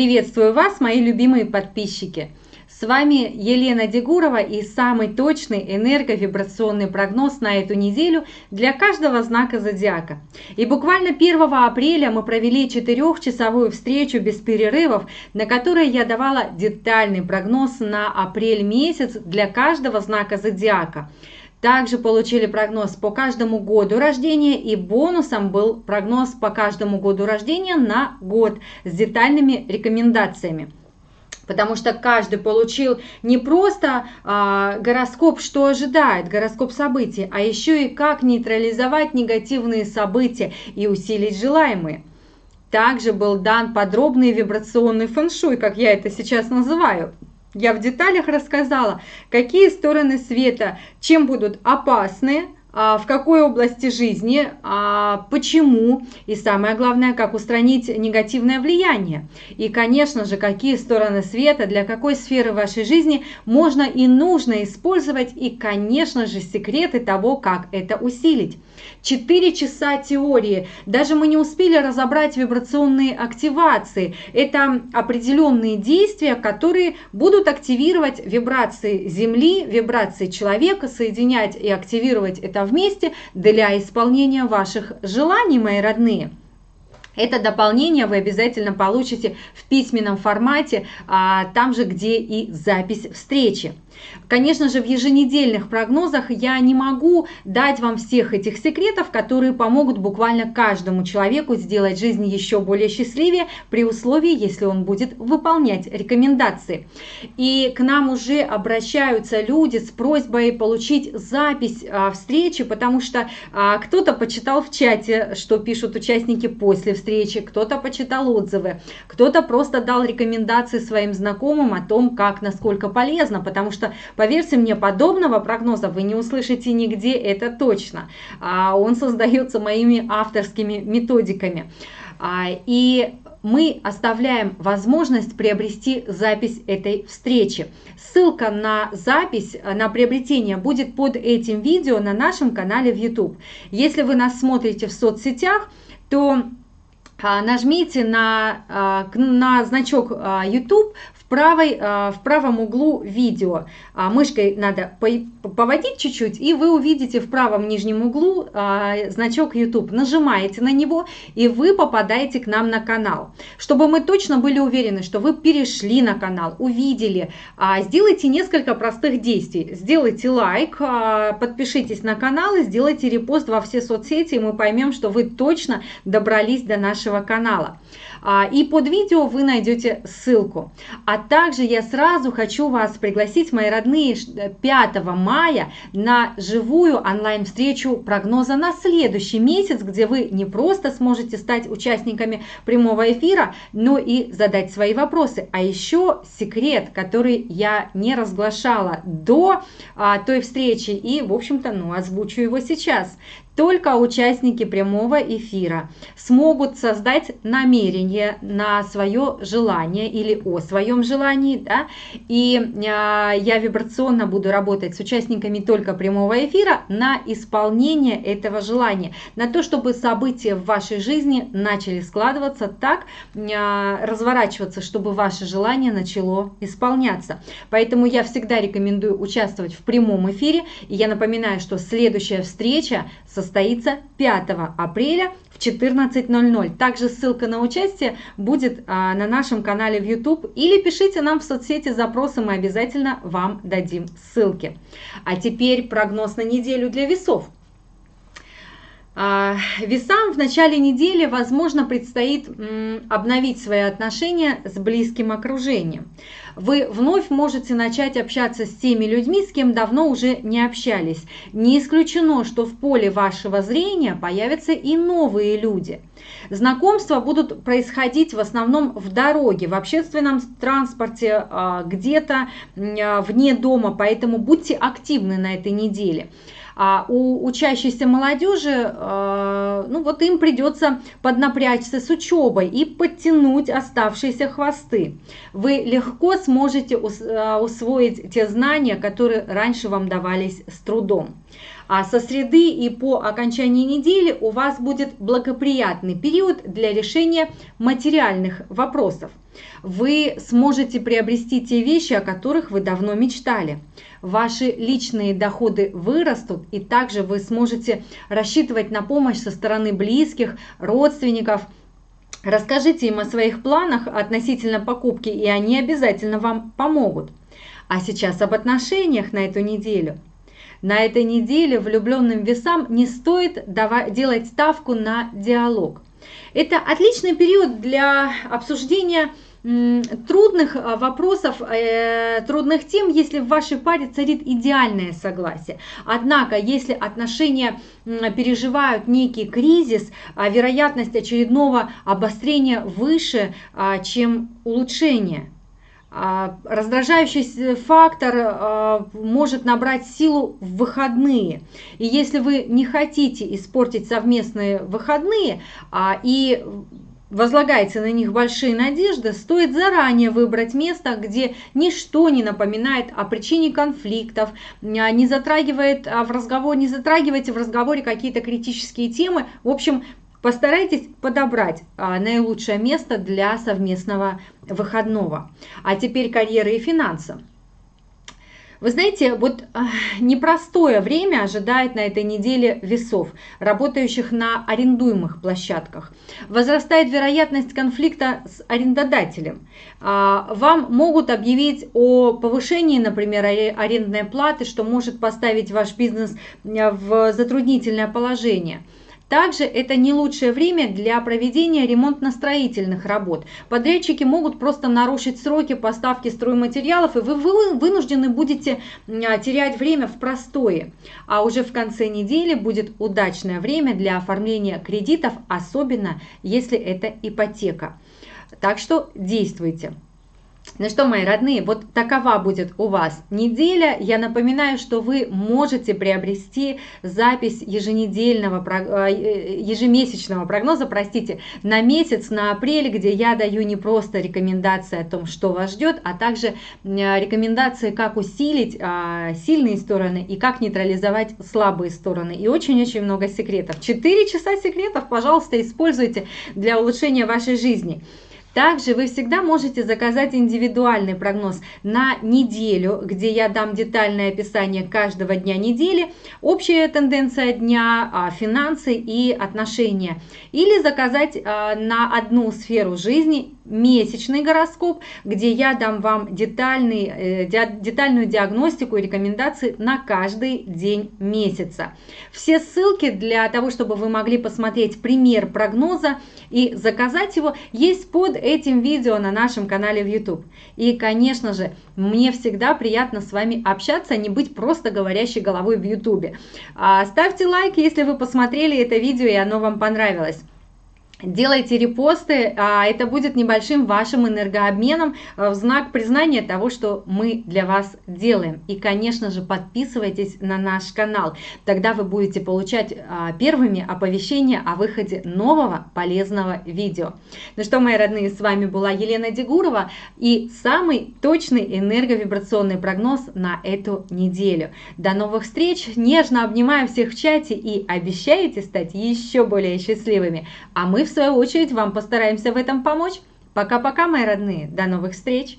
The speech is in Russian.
Приветствую вас, мои любимые подписчики! С вами Елена Дегурова и самый точный энерговибрационный прогноз на эту неделю для каждого знака зодиака. И буквально 1 апреля мы провели четырехчасовую встречу без перерывов, на которой я давала детальный прогноз на апрель месяц для каждого знака зодиака. Также получили прогноз по каждому году рождения и бонусом был прогноз по каждому году рождения на год с детальными рекомендациями. Потому что каждый получил не просто а, гороскоп, что ожидает, гороскоп событий, а еще и как нейтрализовать негативные события и усилить желаемые. Также был дан подробный вибрационный фэншуй, как я это сейчас называю, я в деталях рассказала, какие стороны света, чем будут опасны, а, в какой области жизни, а, почему и самое главное, как устранить негативное влияние. И, конечно же, какие стороны света для какой сферы вашей жизни можно и нужно использовать и, конечно же, секреты того, как это усилить. Четыре часа теории. Даже мы не успели разобрать вибрационные активации. Это определенные действия, которые будут активировать вибрации Земли, вибрации человека, соединять и активировать это вместе для исполнения ваших желаний, мои родные. Это дополнение вы обязательно получите в письменном формате, а, там же, где и запись встречи. Конечно же, в еженедельных прогнозах я не могу дать вам всех этих секретов, которые помогут буквально каждому человеку сделать жизнь еще более счастливее, при условии, если он будет выполнять рекомендации. И к нам уже обращаются люди с просьбой получить запись а, встречи, потому что а, кто-то почитал в чате, что пишут участники после встречи, кто-то почитал отзывы, кто-то просто дал рекомендации своим знакомым о том, как, насколько полезно, потому что поверьте мне, подобного прогноза вы не услышите нигде, это точно. А, он создается моими авторскими методиками. А, и мы оставляем возможность приобрести запись этой встречи. Ссылка на запись, на приобретение будет под этим видео на нашем канале в YouTube. Если вы нас смотрите в соцсетях, то нажмите на, на значок YouTube, правой, а, в правом углу видео. А, мышкой надо поводить чуть-чуть, и вы увидите в правом нижнем углу а, значок YouTube. Нажимаете на него, и вы попадаете к нам на канал. Чтобы мы точно были уверены, что вы перешли на канал, увидели, сделайте несколько простых действий. Сделайте лайк, подпишитесь на канал и сделайте репост во все соцсети, и мы поймем, что вы точно добрались до нашего канала. И под видео вы найдете ссылку. А также я сразу хочу вас пригласить, мои родные, 5 мая на живую онлайн-встречу прогноза на следующий месяц, где вы не просто сможете стать участниками прямого эфира, но и задать свои вопросы. А еще секрет, который я не разглашала до а, той встречи и, в общем-то, ну, озвучу его сейчас. Только участники прямого эфира смогут создать намерение на свое желание или о своем желании. Да? И э, я вибрационно буду работать с участниками только прямого эфира на исполнение этого желания, на то, чтобы события в вашей жизни начали складываться так, э, разворачиваться, чтобы ваше желание начало исполняться. Поэтому я всегда рекомендую участвовать в прямом эфире. И я напоминаю, что следующая встреча состоится состоится 5 апреля в 14.00. Также ссылка на участие будет а, на нашем канале в YouTube или пишите нам в соцсети запросы, мы обязательно вам дадим ссылки. А теперь прогноз на неделю для весов. А, весам в начале недели, возможно, предстоит обновить свои отношения с близким окружением. Вы вновь можете начать общаться с теми людьми, с кем давно уже не общались. Не исключено, что в поле вашего зрения появятся и новые люди. Знакомства будут происходить в основном в дороге, в общественном транспорте, а, где-то вне дома, поэтому будьте активны на этой неделе. А у учащейся молодежи, э, ну вот им придется поднапрячься с учебой и подтянуть оставшиеся хвосты. Вы легко сможете сможете усвоить те знания, которые раньше вам давались с трудом. А со среды и по окончании недели у вас будет благоприятный период для решения материальных вопросов. Вы сможете приобрести те вещи, о которых вы давно мечтали. Ваши личные доходы вырастут, и также вы сможете рассчитывать на помощь со стороны близких, родственников. Расскажите им о своих планах относительно покупки, и они обязательно вам помогут. А сейчас об отношениях на эту неделю – на этой неделе влюбленным весам не стоит делать ставку на диалог. Это отличный период для обсуждения трудных а, вопросов, э, трудных тем, если в вашей паре царит идеальное согласие. Однако, если отношения переживают некий кризис, а вероятность очередного обострения выше, а, чем улучшение. А, раздражающий фактор а, может набрать силу в выходные. И если вы не хотите испортить совместные выходные а, и возлагаете на них большие надежды, стоит заранее выбрать место, где ничто не напоминает о причине конфликтов, не затрагивает в разговор, не затрагивайте в разговоре какие-то критические темы. В общем, Постарайтесь подобрать а, наилучшее место для совместного выходного. А теперь карьера и финансы. Вы знаете, вот а, непростое время ожидает на этой неделе весов, работающих на арендуемых площадках. Возрастает вероятность конфликта с арендодателем. А, вам могут объявить о повышении, например, арендной платы, что может поставить ваш бизнес в затруднительное положение – также это не лучшее время для проведения ремонтно-строительных работ. Подрядчики могут просто нарушить сроки поставки стройматериалов, и вы вынуждены будете а, терять время в простое. А уже в конце недели будет удачное время для оформления кредитов, особенно если это ипотека. Так что действуйте. Ну что, мои родные, вот такова будет у вас неделя. Я напоминаю, что вы можете приобрести запись еженедельного, э, ежемесячного прогноза, простите, на месяц, на апрель, где я даю не просто рекомендации о том, что вас ждет, а также рекомендации, как усилить а, сильные стороны и как нейтрализовать слабые стороны. И очень-очень много секретов. Четыре часа секретов, пожалуйста, используйте для улучшения вашей жизни. Также вы всегда можете заказать индивидуальный прогноз на неделю, где я дам детальное описание каждого дня недели, общая тенденция дня, а, финансы и отношения. Или заказать а, на одну сферу жизни месячный гороскоп, где я дам вам детальный, э, детальную диагностику и рекомендации на каждый день месяца. Все ссылки для того, чтобы вы могли посмотреть пример прогноза и заказать его, есть под этим видео на нашем канале в YouTube. И, конечно же, мне всегда приятно с вами общаться, а не быть просто говорящей головой в YouTube. А, ставьте лайк, если вы посмотрели это видео и оно вам понравилось. Делайте репосты, а это будет небольшим вашим энергообменом э, в знак признания того, что мы для вас делаем. И, конечно же, подписывайтесь на наш канал, тогда вы будете получать а, первыми оповещения о выходе нового полезного видео. Ну что, мои родные, с вами была Елена Дегурова и самый точный энерговибрационный прогноз на эту неделю. До новых встреч, нежно обнимаю всех в чате и обещаете стать еще более счастливыми. А мы в свою очередь вам постараемся в этом помочь. Пока-пока, мои родные, до новых встреч!